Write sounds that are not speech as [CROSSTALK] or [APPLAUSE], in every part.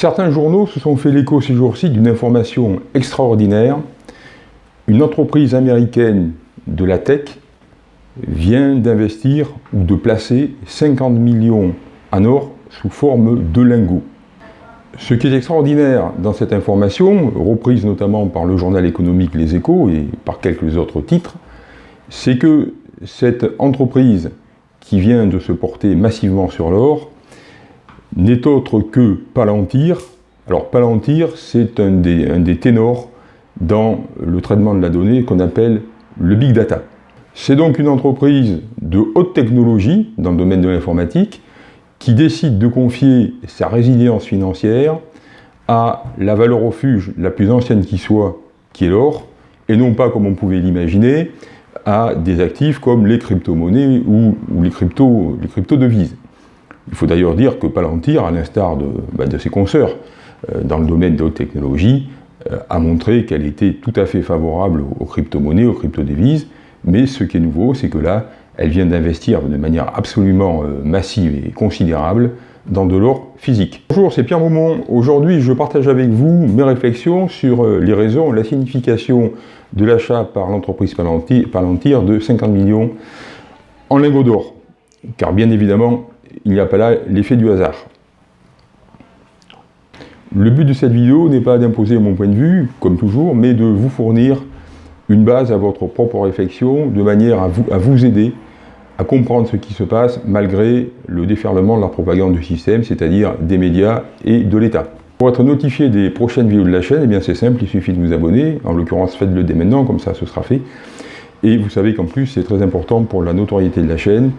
Certains journaux se sont fait l'écho ces jours-ci d'une information extraordinaire. Une entreprise américaine de la tech vient d'investir ou de placer 50 millions en or sous forme de lingots. Ce qui est extraordinaire dans cette information, reprise notamment par le journal économique Les Échos et par quelques autres titres, c'est que cette entreprise qui vient de se porter massivement sur l'or n'est autre que Palantir. Alors Palantir, c'est un des, ténors dans le traitement de la donnée qu'on appelle le Big Data. C'est donc une entreprise de haute technologie dans le domaine de l'informatique qui décide de confier sa résilience financière à la valeur refuge la plus ancienne qui soit, qui est l'or, et non pas, comme on pouvait l'imaginer, à des actifs comme les crypto-monnaies ou, les crypto-devises. Il faut d'ailleurs dire que Palantir, à l'instar de, bah, ses consoeurs euh, dans le domaine de haute technologie, euh, a montré qu'elle était tout à fait favorable aux crypto-monnaies, aux crypto-devises, mais ce qui est nouveau, c'est que là, elle vient d'investir de manière absolument euh, massive et considérable dans de l'or physique. Bonjour, c'est Pierre Maumont. Aujourd'hui, je partage avec vous mes réflexions sur les raisons, la signification de l'achat par l'entreprise Palantir de 50 millions en lingots d'or. Car bien évidemment, il n'y a pas là l'effet du hasard. Le but de cette vidéo n'est pas d'imposer mon point de vue, comme toujours, mais de vous fournir une base à votre propre réflexion, de manière à vous, à vous aider à comprendre ce qui se passe malgré le déferlement de la propagande du système, c'est-à-dire des médias et de l'État. Pour être notifié des prochaines vidéos de la chaîne, eh c'est simple, il suffit de vous abonner, en l'occurrence faites-le dès maintenant, comme ça ce sera fait. Et vous savez qu'en plus c'est très important pour la notoriété de la chaîne,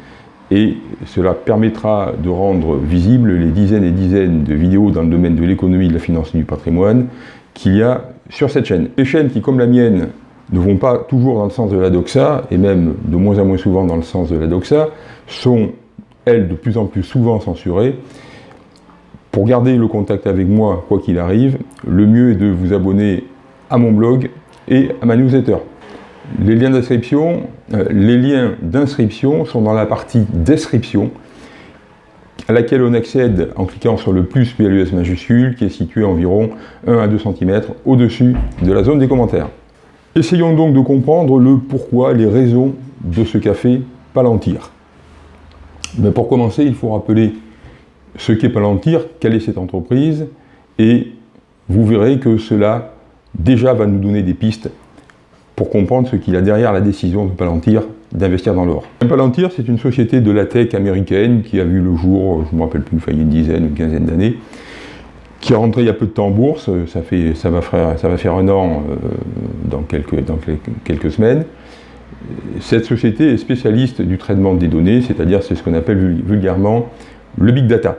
et cela permettra de rendre visibles les dizaines et dizaines de vidéos dans le domaine de l'économie, de la finance et du patrimoine qu'il y a sur cette chaîne. Les chaînes qui, comme la mienne, ne vont pas toujours dans le sens de la doxa, et même de moins en moins souvent dans le sens de la doxa, sont, elles, de plus en plus souvent censurées. Pour garder le contact avec moi, quoi qu'il arrive, le mieux est de vous abonner à mon blog et à ma newsletter. Les liens d'inscription, euh, les liens d'inscription sont dans la partie description, à laquelle on accède en cliquant sur le plus PLUS majuscule, qui est situé environ 1 à 2 cm au-dessus de la zone des commentaires. Essayons donc de comprendre le pourquoi, les raisons de ce café Palantir. Mais pour commencer, il faut rappeler ce qu'est Palantir, quelle est cette entreprise, et vous verrez que cela déjà va nous donner des pistes pour comprendre ce qu'il a derrière la décision de Palantir d'investir dans l'or. Palantir, c'est une société de la tech américaine qui a vu le jour, je ne me rappelle plus, il y a une dizaine ou une quinzaine d'années, qui est rentré il y a peu de temps en bourse, ça, fait, ça, va, faire, ça va faire un an euh, dans, quelques, dans quelques semaines. Cette société est spécialiste du traitement des données, c'est-à-dire c'est ce qu'on appelle vulgairement le big data.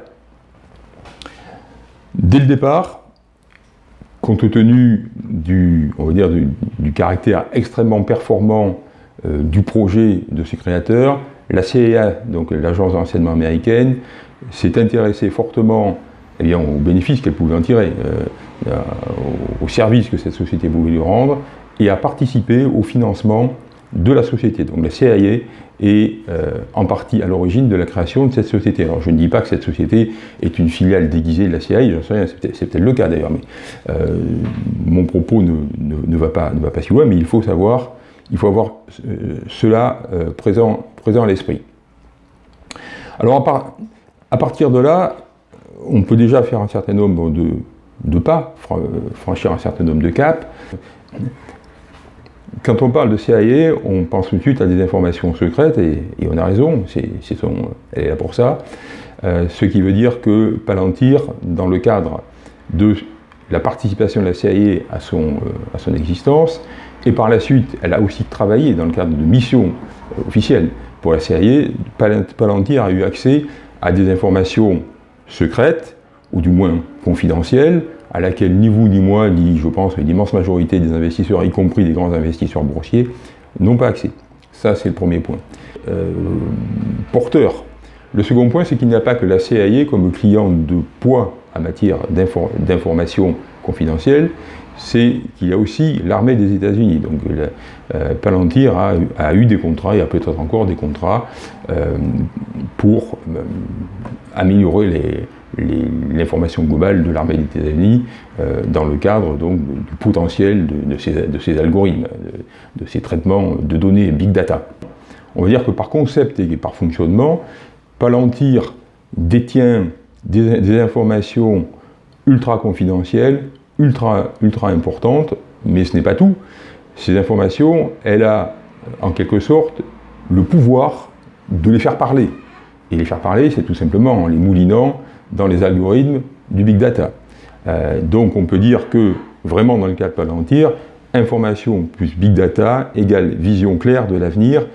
Dès le départ, compte tenu du, caractère extrêmement performant euh, du projet de ses créateurs, la CIA, donc l'agence d'enseignement américaine, s'est intéressée fortement eh bien, aux bénéfices qu'elle pouvait en tirer, euh, au, service que cette société pouvait lui rendre, et à participer au financement de la société. Donc la CIA est euh, en partie à l'origine de la création de cette société. Alors je ne dis pas que cette société est une filiale déguisée de la CIA, c'est peut-être le cas d'ailleurs, mais euh, mon propos ne, ne, va pas, ne va pas si loin, mais il faut savoir, il faut avoir cela présent, présent à l'esprit. Alors à, à partir de là, on peut déjà faire un certain nombre de, pas, franchir un certain nombre de caps. Quand on parle de CIA, on pense tout de suite à des informations secrètes, et, on a raison, elle est là pour ça. Euh, ce qui veut dire que Palantir, dans le cadre de la participation de la CIA à son, euh, à son existence, et par la suite, elle a aussi travaillé dans le cadre de missions euh, officielles pour la CIA, Palantir a eu accès à des informations secrète, ou du moins confidentielle, à laquelle ni vous ni moi, ni je pense l'immense majorité des investisseurs, y compris des grands investisseurs boursiers, n'ont pas accès. Ça, c'est le premier point. Euh, porteur. Le second point, c'est qu'il n'y a pas que la CIA comme client de poids en matière d'informations confidentielles, c'est qu'il y a aussi l'armée des États-Unis. Donc euh, Palantir a, eu des contrats, et a peut-être encore des contrats euh, pour améliorer l'information globale de l'armée des États-Unis euh, dans le cadre donc, du potentiel de, ces, algorithmes, de, ces traitements de données big data. On va dire que par concept et par fonctionnement, Palantir détient des, informations ultra confidentielles, ultra, ultra importantes, mais ce n'est pas tout. Ces informations, elle a en quelque sorte le pouvoir de les faire parler. Et les faire parler, c'est tout simplement en les moulinant dans les algorithmes du big data. Euh, donc on peut dire que, vraiment dans le cas de Palantir, information plus big data égale vision claire de l'avenir,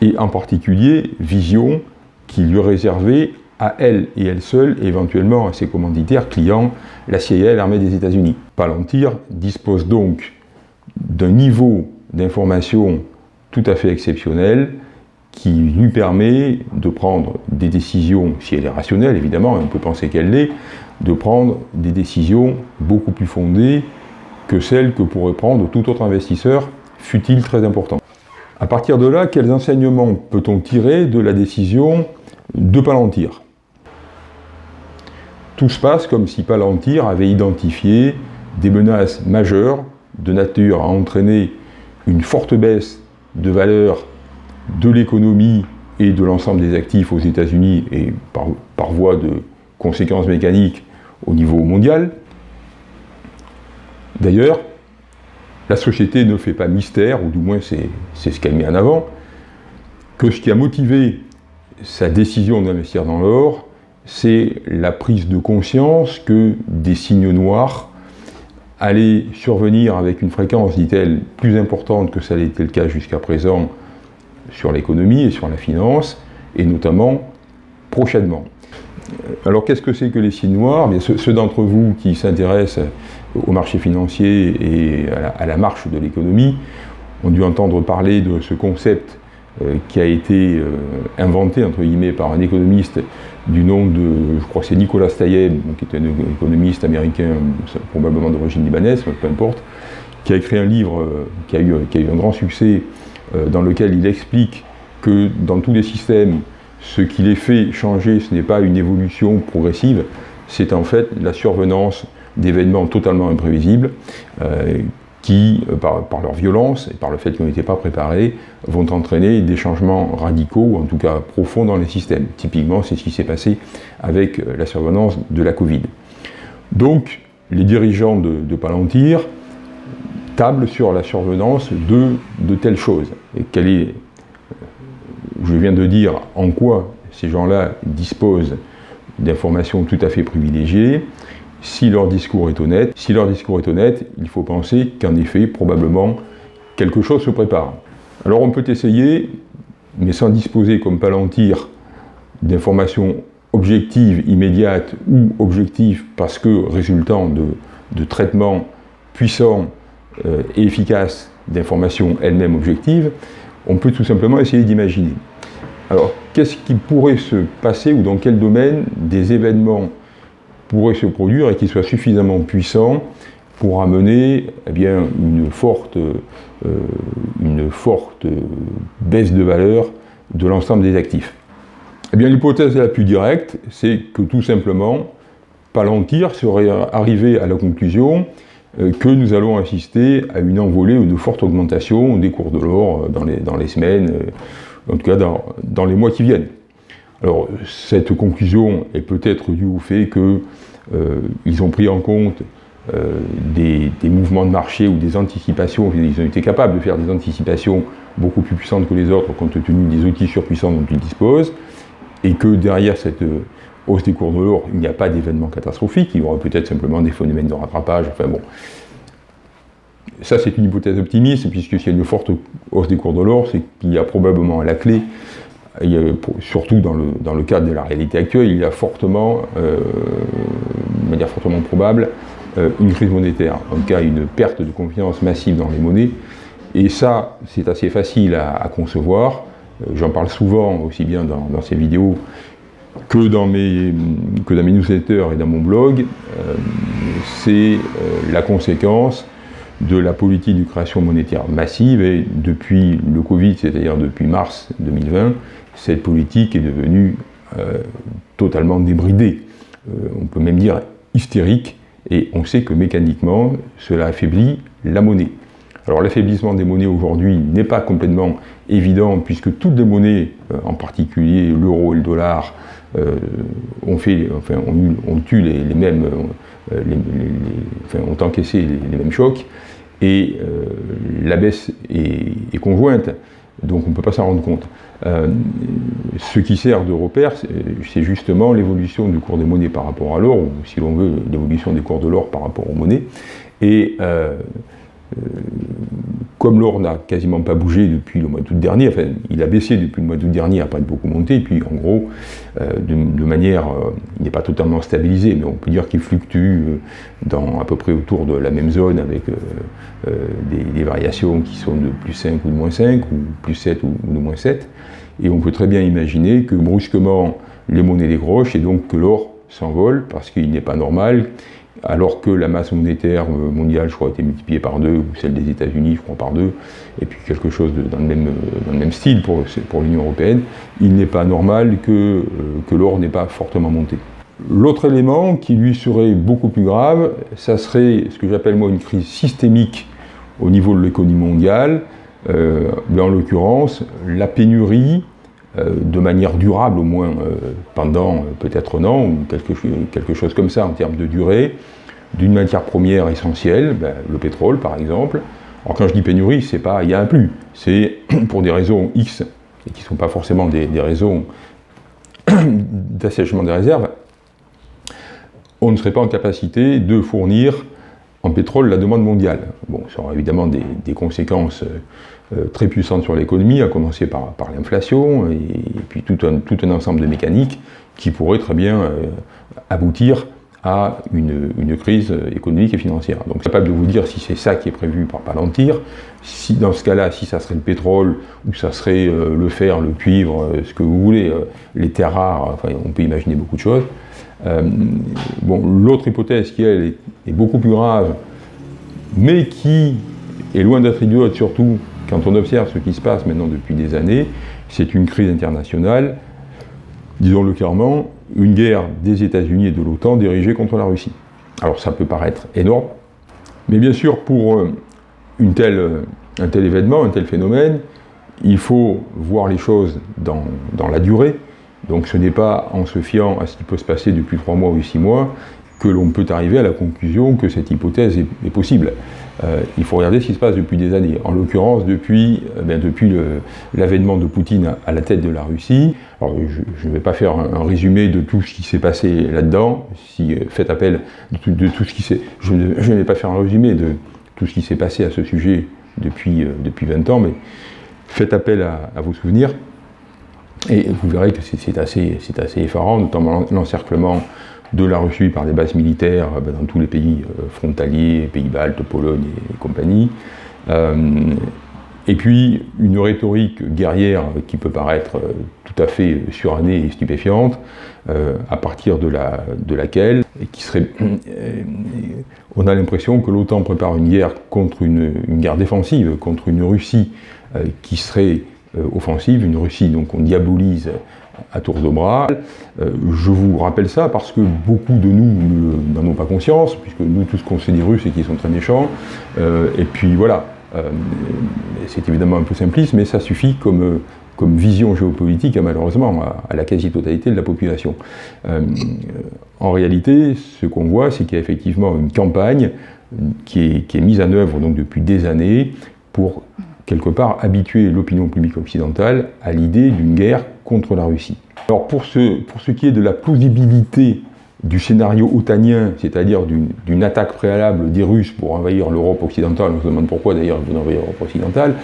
et en particulier vision qui lui est réservée à elle et elle seule, et éventuellement à ses commanditaires clients, la CIA l'armée des États-Unis. Palantir dispose donc d'un niveau d'information tout à fait exceptionnel, qui lui permet de prendre des décisions, si elle est rationnelle évidemment, on peut penser qu'elle l'est, de prendre des décisions beaucoup plus fondées que celles que pourrait prendre tout autre investisseur, fut-il très important. À partir de là, quels enseignements peut-on tirer de la décision de Palantir? Tout se passe comme si Palantir avait identifié des menaces majeures de nature à entraîner une forte baisse de valeur de l'économie et de l'ensemble des actifs aux États-Unis et par, voie de conséquences mécaniques au niveau mondial. D'ailleurs, la société ne fait pas mystère, ou du moins c'est ce qu'elle met en avant, que ce qui a motivé sa décision d'investir dans l'or, c'est la prise de conscience que des signes noirs allaient survenir avec une fréquence, dit-elle, plus importante que ça l'était le cas jusqu'à présent sur l'économie et sur la finance, et notamment prochainement. Alors qu'est-ce que c'est que les signes noirs Bien, Ceux, d'entre vous qui s'intéressent au marché financier et à la, marche de l'économie ont dû entendre parler de ce concept euh, qui a été euh, inventé entre guillemets par un économiste du nom de, je crois c'est Nicolas Tayeb, qui est un économiste américain, probablement d'origine libanaise, peu importe, qui a écrit un livre euh, qui a eu, un grand succès dans lequel il explique que dans tous les systèmes, ce qui les fait changer, ce n'est pas une évolution progressive, c'est en fait la survenance d'événements totalement imprévisibles euh, qui, euh, par, leur violence et par le fait qu'ils n'étaient pas préparés, vont entraîner des changements radicaux, ou en tout cas profonds dans les systèmes. Typiquement, c'est ce qui s'est passé avec la survenance de la Covid. Donc, les dirigeants de, Palantir table sur la survenance de telles choses. Et quelle est, je viens de dire en quoi ces gens-là disposent d'informations tout à fait privilégiées, si leur discours est honnête. Si leur discours est honnête, il faut penser qu'en effet, probablement, quelque chose se prépare. Alors on peut essayer, mais sans disposer comme Palantir d'informations objectives, immédiates ou objectives parce que résultant de, de traitements puissants euh, et efficace d'informations elles-mêmes objectives, on peut tout simplement essayer d'imaginer. Alors, qu'est-ce qui pourrait se passer ou dans quel domaine des événements pourraient se produire et qui soient suffisamment puissants pour amener eh bien, une, forte, euh, une forte baisse de valeur de l'ensemble des actifs? Eh bien, L'hypothèse la plus directe, c'est que tout simplement, Palantir serait arrivé à la conclusion que nous allons assister à une envolée ou une forte augmentation des cours de l'or euh, dans les, dans les semaines, euh, en tout cas dans, dans, les mois qui viennent. Alors cette conclusion est peut-être due au fait qu'ils ont pris en compte des, des, mouvements de marché ou des anticipations, ils ont été capables de faire des anticipations beaucoup plus puissantes que les autres compte tenu des outils surpuissants dont ils disposent, et que derrière cette hausse des cours de l'or, il n'y a pas d'événement catastrophique, il y aura peut-être simplement des phénomènes de rattrapage, enfin bon. Ça, c'est une hypothèse optimiste, puisque s'il y a une forte hausse des cours de l'or, c'est qu'il y a probablement à la clé, surtout dans le, cadre de la réalité actuelle, il y a fortement, euh, de manière fortement probable, euh, une crise monétaire, en tout cas une perte de confiance massive dans les monnaies, et ça, c'est assez facile à, concevoir, euh, j'en parle souvent, aussi bien dans ces vidéos que dans mes, newsletters et dans mon blog, euh, c'est euh, la conséquence de la politique de création monétaire massive et depuis le Covid, c'est-à-dire depuis mars 2020, cette politique est devenue euh, totalement débridée. on peut même dire hystérique, et on sait que mécaniquement, cela affaiblit la monnaie. Alors l'affaiblissement des monnaies aujourd'hui n'est pas complètement évident puisque toutes les monnaies, en particulier l'euro et le dollar, ont, fait, enfin, eu les, mêmes, ont encaissé les, mêmes chocs et la baisse est conjointe donc on ne peut pas s'en rendre compte. Euh, ce qui sert de repère, c'est justement l'évolution du cours des monnaies par rapport à l'or, ou si l'on veut, l'évolution des cours de l'or par rapport aux monnaies. Et euh, euh, comme l'or n'a quasiment pas bougé depuis le mois d'août dernier, enfin il a baissé depuis le mois d'août dernier, n'a pas beaucoup monté, et puis en gros, de, manière, il n'est pas totalement stabilisé, mais on peut dire qu'il fluctue dans à peu près autour de la même zone avec des, variations qui sont de plus 5 ou de moins 5, ou plus 7 ou de moins 7, et on peut très bien imaginer que brusquement les monnaies décrochent et donc que l'or s'envole parce qu'il n'est pas normal alors que la masse monétaire euh, mondiale, je crois, a été multipliée par deux, ou celle des États-Unis, je crois, par deux, et puis quelque chose dans, le même, euh, style pour, l'Union européenne, il n'est pas normal que, euh, que l'or n'ait pas fortement monté. L'autre élément qui lui serait beaucoup plus grave, ça serait ce que j'appelle moi une crise systémique au niveau de l'économie mondiale, en l'occurrence la pénurie de manière durable au moins pendant peut-être un an ou quelque, quelque, chose comme ça en termes de durée, d'une matière première essentielle, ben, le pétrole par exemple. Alors quand je dis pénurie, c'est pas il y a un plus, c'est [CLEARS THROAT] pour des raisons X, et qui ne sont pas forcément des, raisons [CLEARS THROAT] d'assèchement des réserves, on ne serait pas en capacité de fournir en pétrole la demande mondiale. Bon, ça aura évidemment des, conséquences euh, très puissantes sur l'économie, à commencer par, l'inflation, et, puis tout un, ensemble de mécaniques qui pourraient très bien euh, aboutir à une, crise économique et financière. Donc je capable de vous dire si c'est ça qui est prévu par Palantir, si dans ce cas-là, si ça serait le pétrole, ou ça serait euh, le fer, le cuivre, euh, ce que vous voulez, euh, les terres rares, enfin on peut imaginer beaucoup de choses. Bon, l'autre hypothèse qui elle est, beaucoup plus grave, mais qui est loin d'être idiote, surtout quand on observe ce qui se passe maintenant depuis des années, c'est une crise internationale, disons-le clairement, une guerre des États-Unis et de l'OTAN dirigée contre la Russie. Alors ça peut paraître énorme, mais bien sûr pour euh, une telle, euh, un tel événement, un tel phénomène, il faut voir les choses dans, dans la durée. Donc ce n'est pas en se fiant à ce qui peut se passer depuis trois mois ou six mois que l'on peut arriver à la conclusion que cette hypothèse est, possible. Euh, il faut regarder ce qui se passe depuis des années. En l'occurrence, depuis, euh, ben, l'avènement de Poutine à la tête de la Russie. Je ne vais pas faire un, résumé de tout ce qui s'est passé là-dedans. Si euh, faites appel de, tout ce qui s'est... Je, ne vais pas faire un résumé de tout ce qui s'est passé à ce sujet depuis, depuis 20 ans, mais faites appel à vos souvenirs. Et vous verrez que c'est assez, assez effarant, notamment l'encerclement de la Russie par des bases militaires euh, ben, dans tous les pays euh, frontaliers, pays baltes, Pologne et, compagnie. Euh, et puis une rhétorique guerrière qui peut paraître tout à fait surannée et stupéfiante, à partir de, la, de laquelle, qui serait, on a l'impression que l'OTAN prépare une guerre contre une, une, guerre défensive, contre une Russie qui serait offensive, une Russie donc on diabolise à tour de bras. Euh, je vous rappelle ça parce que beaucoup de nous n'en ont pas conscience, puisque nous, tout ce qu'on sait des Russes, c'est qu'ils sont très méchants. Euh, et puis voilà, euh, c'est évidemment un peu simpliste, mais ça suffit comme, vision géopolitique, hein, malheureusement, à, la quasi-totalité de la population. en réalité, ce qu'on voit, c'est qu'il y a effectivement une campagne qui est, mise en œuvre depuis des années pour quelque part habituer l'opinion publique occidentale à l'idée d'une guerre contre la Russie. Alors pour ce, pour ce qui est de la plausibilité du scénario otanien, c'est-à-dire d'une attaque préalable des Russes pour envahir l'Europe occidentale, on se demande pourquoi d'ailleurs ils vont envahir l'Europe occidentale,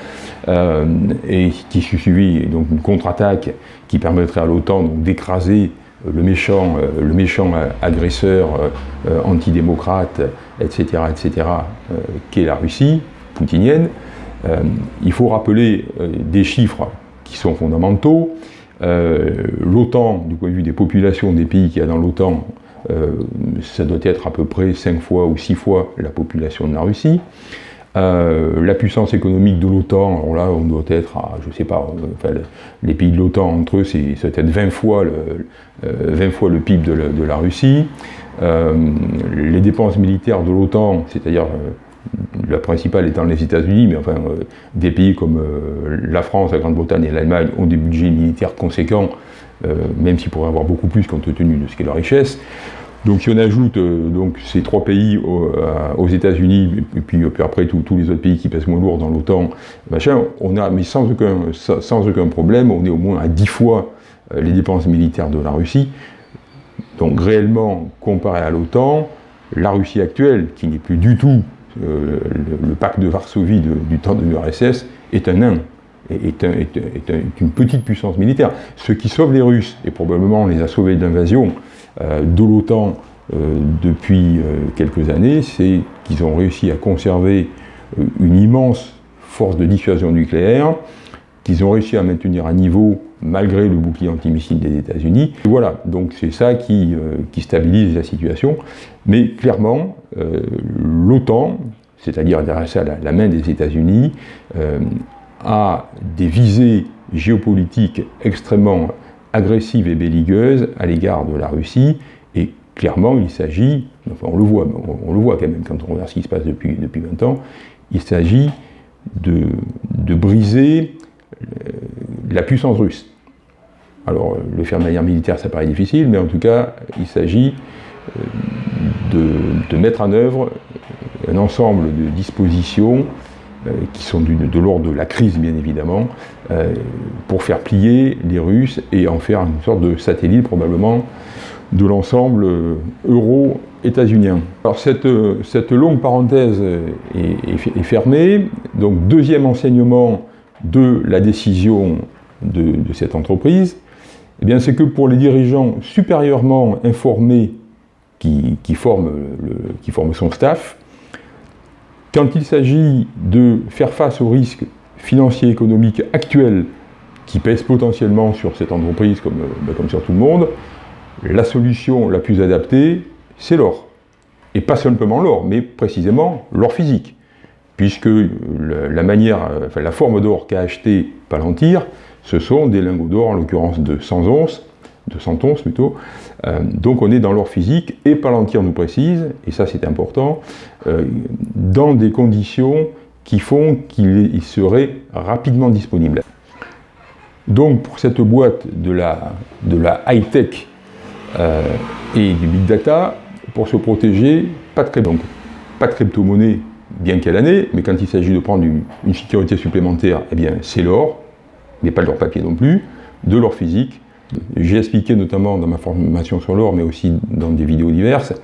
euh, et qui suivi donc une contre-attaque qui permettrait à l'OTAN d'écraser le méchant, euh, le méchant agresseur euh, antidémocrate, etc., etc., qu'est la Russie poutinienne, euh, il faut rappeler euh, des chiffres qui sont fondamentaux. Euh, L'OTAN, du point de vue des populations des pays qu'il y a dans l'OTAN, ça doit être à peu près 5 fois ou 6 fois la population de la Russie. Euh, la puissance économique de l'OTAN, alors là on doit être à, je sais pas, les pays de l'OTAN entre eux c'est peut-être 20 fois le, 20 fois le PIB de, la Russie. les dépenses militaires de l'OTAN, c'est-à-dire la principale étant les États-Unis, mais enfin, des pays comme la France, la Grande-Bretagne et l'Allemagne ont des budgets militaires conséquents, même s'ils pourraient avoir beaucoup plus compte tenu de ce qu'est leur richesse. Donc si on ajoute euh, donc, ces trois pays euh, aux, États-Unis, et puis, après tous les autres pays qui pèsent moins lourd dans l'OTAN, on a, mais sans aucun, sans aucun problème, on est au moins à 10 fois euh, les dépenses militaires de la Russie. Donc réellement, comparé à l'OTAN, la Russie actuelle, qui n'est plus du tout le, pacte de Varsovie du temps de l'URSS, est un nain, est, une petite puissance militaire. Ce qui sauve les Russes, et probablement les a sauvés d'invasion, euh, de l'OTAN euh, depuis euh, quelques années, c'est qu'ils ont réussi à conserver une immense force de dissuasion nucléaire, qu'ils ont réussi à maintenir un niveau malgré le bouclier antimissile des États-Unis. Voilà, donc c'est ça qui, qui, stabilise la situation. Mais clairement, l'OTAN, c'est-à-dire ça la, main des États-Unis, a des visées géopolitiques extrêmement agressive et belliqueuse à l'égard de la Russie, et clairement il s'agit, on le voit, on, le voit quand même quand on regarde ce qui se passe depuis, depuis 20 ans, il s'agit de, briser euh, la puissance russe. Alors le faire de manière militaire ça paraît difficile, mais en tout cas il s'agit euh, de, mettre en œuvre un ensemble de dispositions euh, qui sont de l'ordre de la crise bien évidemment, euh, pour faire plier les Russes et en faire une sorte de satellite probablement de l'ensemble euh, euro-états-unien. Alors cette, longue parenthèse est, fermée, donc deuxième enseignement de la décision de, cette entreprise, eh bien c'est que pour les dirigeants supérieurement informés qui, forment son staff, quand il s'agit de faire face aux risques financiers et économiques actuels qui pèsent potentiellement sur cette entreprise comme, euh, ben, sur tout le monde, la solution la plus adaptée, c'est l'or. Et pas simplement l'or, mais précisément l'or physique. Puisque la manière, euh, la forme d'or qu'a acheté Palantir, ce sont des lingots d'or, en l'occurrence de 100 onces, de 100 onces plutôt. Euh, donc on est dans l'or physique, et Palantir nous précise, et ça c'est important, euh, dans des conditions qui font qu'il serait rapidement disponible. Donc pour cette boîte de la, de la high-tech euh, et du big data, pour se protéger, pas de, donc, pas de crypto-monnaie, bien qu'elle année, mais quand il s'agit de prendre une, une sécurité supplémentaire, eh bien c'est l'or, pas de l'or papier non plus, de l'or physique, j'ai expliqué notamment dans ma formation sur l'or, mais aussi dans des vidéos diverses,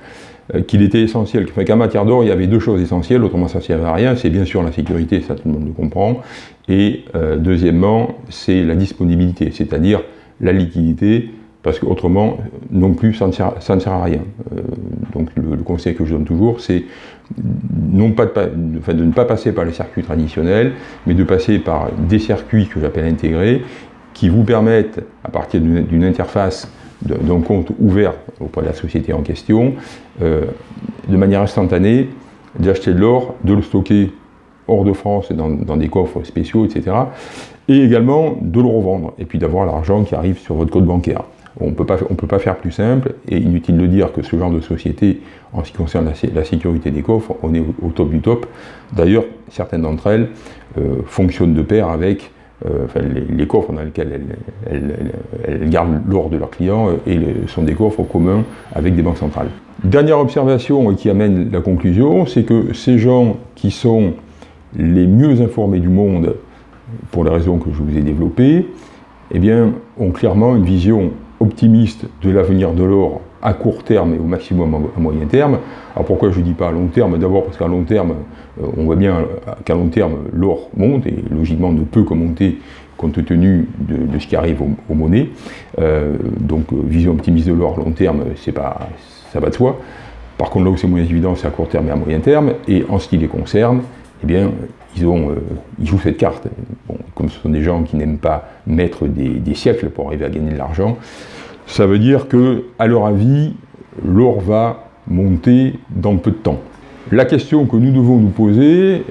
euh, qu'il était essentiel, qu'en matière d'or, il y avait deux choses essentielles, autrement ça ne servait à rien, c'est bien sûr la sécurité, ça tout le monde le comprend, et euh, deuxièmement, c'est la disponibilité, c'est-à-dire la liquidité, parce qu'autrement, non plus, ça ne, sert, à rien. Euh, donc le, conseil que je donne toujours, c'est non pas de, ne pas passer par les circuits traditionnels, mais de passer par des circuits que j'appelle intégrés, qui vous permettent, à partir d'une interface d'un compte ouvert auprès de la société en question, euh, de manière instantanée, d'acheter de l'or, de le stocker hors de France dans, dans, des coffres spéciaux, etc. Et également de le revendre, et puis d'avoir l'argent qui arrive sur votre code bancaire. On ne peut pas faire plus simple, et inutile de dire que ce genre de société, en ce qui concerne la, sécurité des coffres, on est au, top du top. D'ailleurs, certaines d'entre elles euh, fonctionnent de pair avec euh, les, coffres dans lesquels elles, gardent l'or de leurs clients euh, et sont des coffres communs avec des banques centrales. Dernière observation qui amène la conclusion, c'est que ces gens qui sont les mieux informés du monde, pour les raisons que je vous ai développées, eh bien, ont clairement une vision optimiste de l'avenir de l'or à court terme et au maximum à moyen terme. Alors pourquoi je ne dis pas à long terme? D'abord parce qu'à long terme, euh, on voit bien qu'à long terme, l'or monte et logiquement ne peut que monter compte tenu de, ce qui arrive aux, monnaies. Euh, donc euh, vision optimiste de l'or à long terme, pas, ça va de soi. Par contre, là où c'est moins évident, c'est à court terme et à moyen terme. Et en ce qui les concerne, eh bien, ils, ont, ils jouent cette carte. Comme ce sont des gens qui n'aiment pas mettre des, siècles pour arriver à gagner de l'argent, ça veut dire que, à leur avis, l'or va monter dans peu de temps. La question que nous devons nous poser,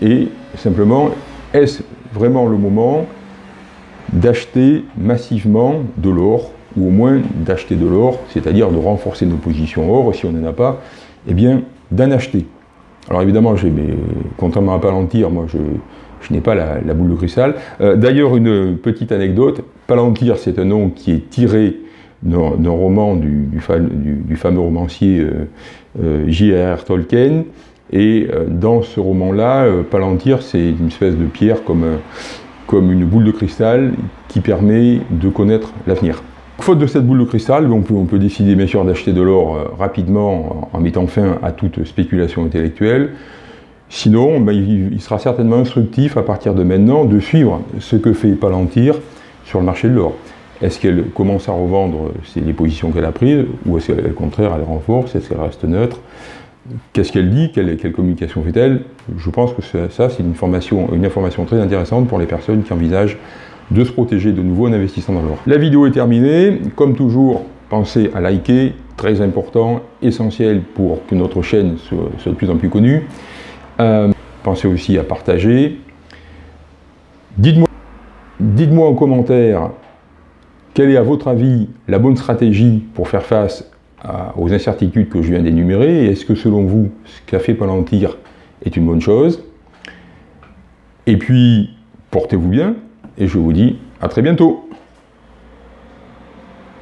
Et simplement, est-ce vraiment le moment d'acheter massivement de l'or, ou au moins d'acheter de l'or, c'est-à-dire de renforcer nos positions or, si on n'en a pas, eh bien, d'en acheter? Alors évidemment, contrairement à Palantir, moi je, n'ai pas la, boule de cristal. Euh, d'ailleurs, une petite anecdote, Palantir c'est un nom qui est tiré d'un roman du, fameux romancier euh, euh, J.R.R. Tolkien, et dans ce roman-là, Palantir c'est une espèce de pierre comme, comme une boule de cristal qui permet de connaître l'avenir. Faute de cette boule de cristal, on peut, décider bien sûr d'acheter de l'or euh, rapidement en mettant fin à toute spéculation intellectuelle. Sinon, ben, il, sera certainement instructif à partir de maintenant de suivre ce que fait Palantir sur le marché de l'or. Est-ce qu'elle commence à revendre les positions qu'elle a prises ou est-ce qu'au contraire elle renforce, est-ce qu'elle reste neutre? Qu'est-ce qu'elle dit? Quelle, communication fait-elle? Je pense que ça, c'est une information très intéressante pour les personnes qui envisagent de se protéger de nouveau en investissant dans l'or. La vidéo est terminée. Comme toujours, pensez à liker, très important, essentiel pour que notre chaîne soit, de plus en plus connue. Euh, pensez aussi à partager. Dites-moi dites en commentaire quelle est à votre avis la bonne stratégie pour faire face aux incertitudes que je viens d'énumérer Est-ce que selon vous, ce qu'a fait Palantir est une bonne chose? Et puis, portez-vous bien, et je vous dis à très bientôt